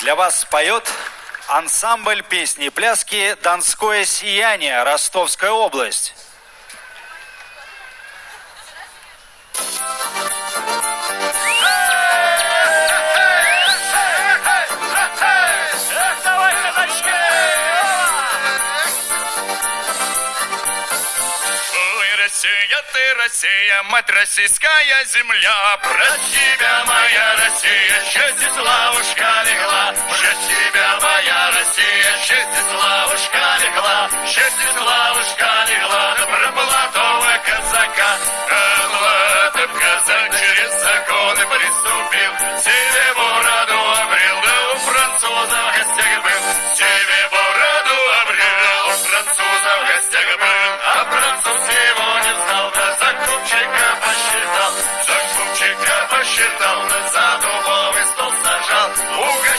Для вас споет ансамбль песни и пляски «Донское сияние», Ростовская область. Россия, ты Россия, мать российская земля, про тебя моя Россия, счастье слава.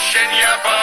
Virginia.